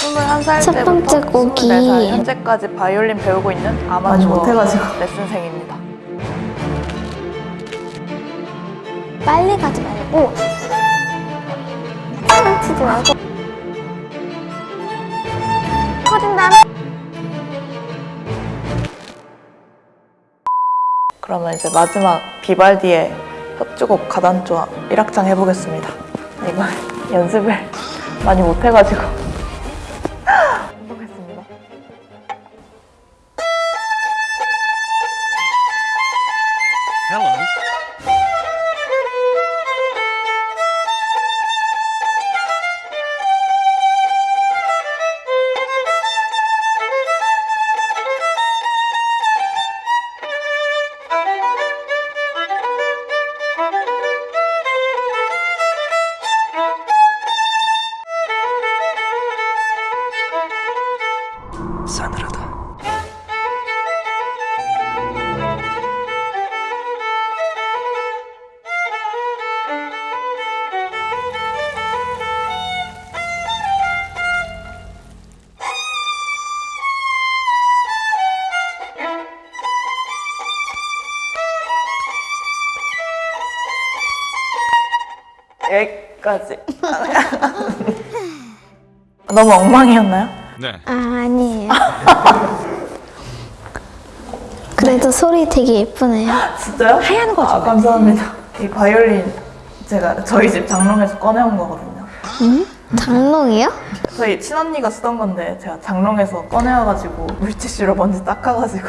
21살 첫 때부터 번째 곡이 24살 현재까지 바이올린 배우고 있는 아마추어. 레슨생입니다. 빨리 가지 말고 치지 말고 커진 다음에 그러면 이제 마지막 비발디의 협주곡 가단조화 1악장 해보겠습니다. 이거 연습을 많이 못해가지고 까지. 너무 엉망이었나요? 네. 아, 아니에요 그래도 소리 되게 예쁘네요 진짜요? 하얀 거죠. 아, 감사합니다. 이 바이올린 제가 저희 집 장롱에서 꺼내온 거거든요. 장롱이요? 저희 친언니가 쓰던 건데 제가 장롱에서 꺼내와가지고 물티슈로 먼지 닦아가지고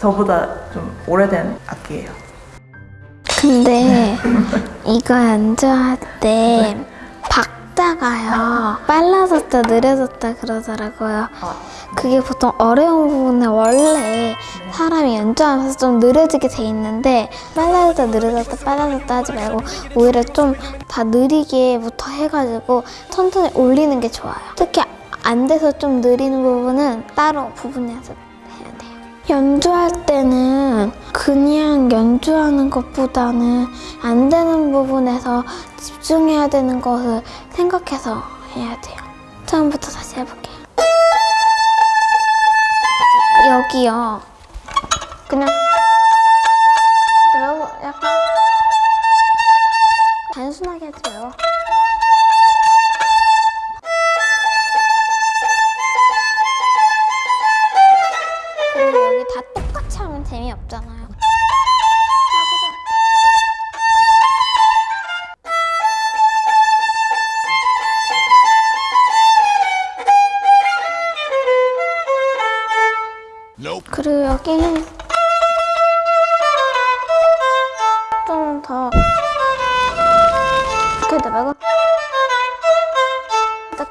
저보다 좀 오래된 악기예요. 근데 이거 연주할 때 박자가요. 빨라졌다 느려졌다 그러더라고요. 그게 보통 어려운 부분에 원래 사람이 연주하면서 좀 느려지게 돼 있는데 빨라졌다 느려졌다 빨라졌다 하지 말고 오히려 좀 다 느리게부터 해가지고 천천히 올리는 게 좋아요. 특히 안 돼서 좀 느리는 부분은 따로 부분 돼요 연주할 때는 그냥 연주하는 것보다는 안 되는 부분에서 집중해야 되는 것을 생각해서 해야 돼요. 처음부터 다시 해볼게요. 여기요. 그냥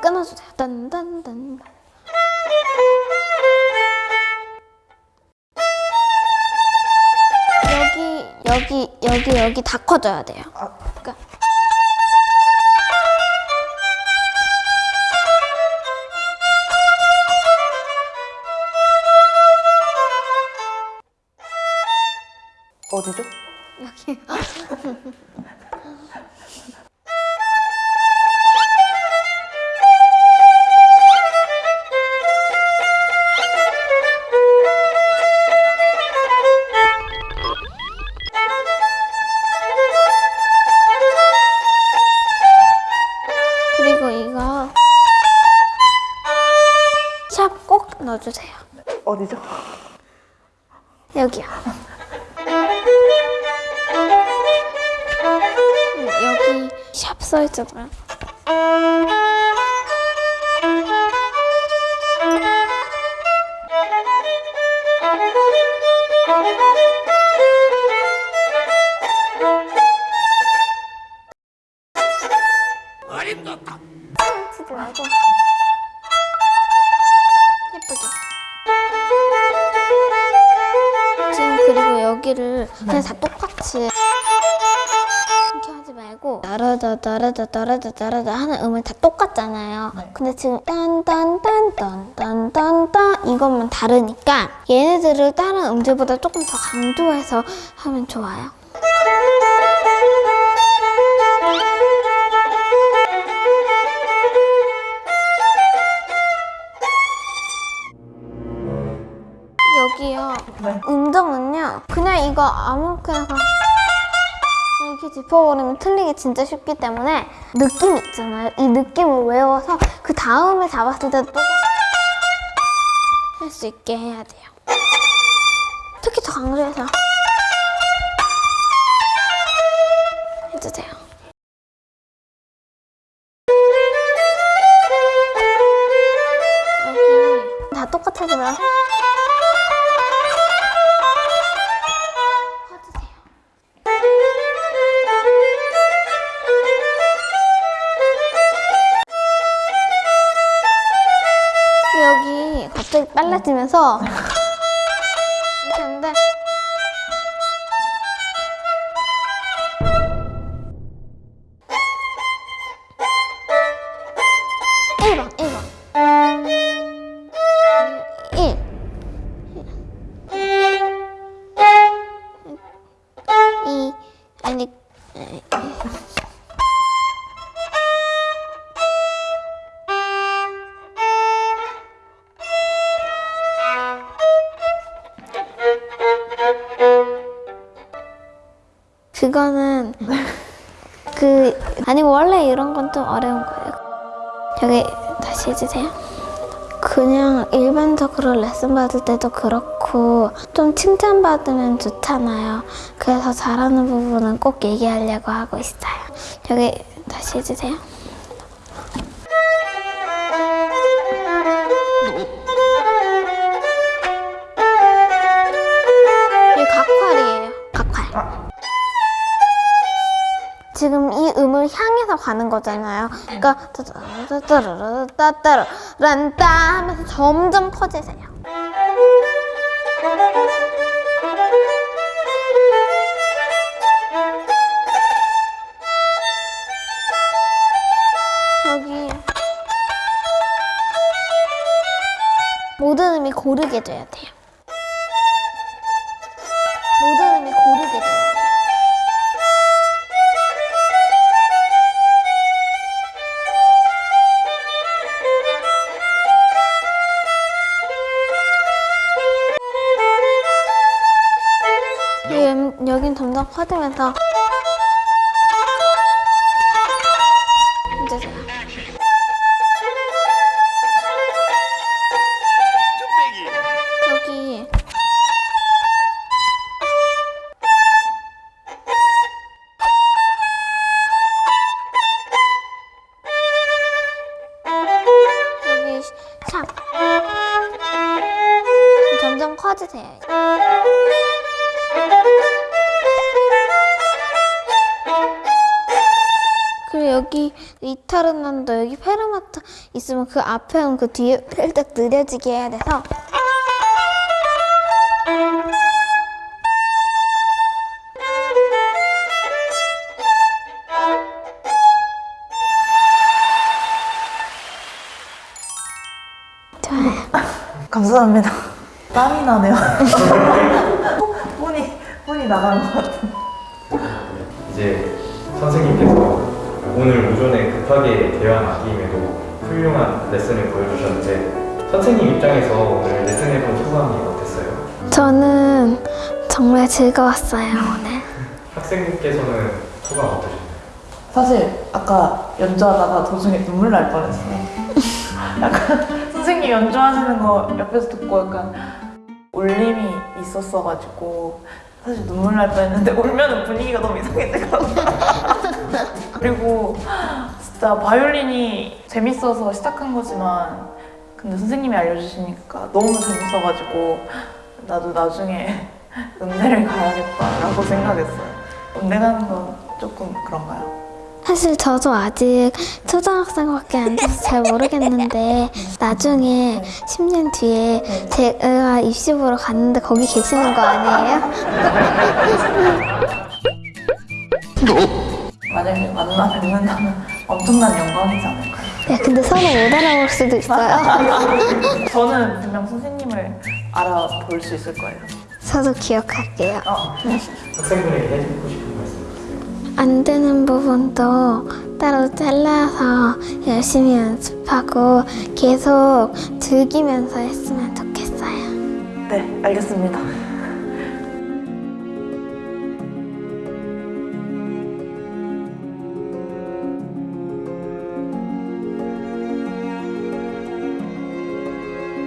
끊어주세요. 딴딴딴. 여기 여기 여기 여기 다 커져야 돼요. 그러니까 어디죠? 여기 여기요. 음, 여기 샵 써있잖아요. 그냥 다 똑같이 이렇게 하지 말고 따라다 따라다 따라다 따라다 하는 음을 다 똑같잖아요. 근데 지금 딴딴딴딴딴딴딴 이것만 다르니까 얘네들을 다른 음질보다 조금 더 강조해서 하면 좋아요. 여기요. 네. 음정은요. 그냥 이거 아무렇게나 이렇게 짚어버리면 틀리기 진짜 쉽기 때문에 느낌 있잖아요. 이 느낌을 외워서 그 다음에 잡았을 때 똑같이 할수 있게 해야 돼요. 특히 더 강조해서 해주세요. 여기 다 해주세요. 빨라지면서 이렇게. 이 아니 아니 원래 이런 건 좀 어려운 거예요. 여기 다시 해주세요. 그냥 일반적으로 레슨 받을 때도 그렇고 좀 칭찬받으면 좋잖아요. 그래서 잘하는 부분은 꼭 얘기하려고 하고 있어요. 여기 다시 해주세요. 가는 거잖아요. 그러니까 하면서 점점 커지세요. 여기 모든 음이 고르게 돼야 돼요. 커지면서 해주세요. 여기 여기 샵 점점 커지세요. 여기 이타르난도 여기 페르마타 있으면 그 앞에는 그 뒤에 살짝 느려지게 해야 돼서 좋아요. 감사합니다. 땀이 나네요. 혼이 혼이 나가는 것 같은. 이제 선생님께서 오늘 오전에 급하게 대화 맡김에도 훌륭한 레슨을 보여주셨는데 선생님 입장에서 오늘 레슨해본 소감이 어땠어요? 저는 정말 즐거웠어요 오늘. 학생분께서는 소감 어떠셨나요? 사실 아까 연주하다가 도중에 눈물 날 뻔했어요. 약간 선생님 연주하시는 거 옆에서 듣고 약간 울림이 있었어가지고 사실 눈물 날 뻔했는데 울면은 분위기가 너무 이상해지더라고요. 그리고 진짜 바이올린이 재밌어서 시작한 거지만 근데 선생님이 알려주시니까 너무 재밌어가지고 나도 나중에 음대를 가야겠다라고 생각했어요. 음대 가는 건 조금 그런가요? 사실 저도 아직 초등학생밖에 안 돼서 잘 모르겠는데 나중에 10년 뒤에 제가 입시 보러 갔는데 거기 계시는 거 아니에요? 만약에 만나 뵙는다면 엄청난 영광이지 않을까요? 야 근데 서로 못 알아볼 수도 있어요. 저는 분명 선생님을 알아볼 수 있을 거예요. 저도 기억할게요. 어, 학생분에게 해주고 싶은? 안 되는 부분도 따로 잘라서 열심히 연습하고 계속 즐기면서 했으면 좋겠어요. 네, 알겠습니다.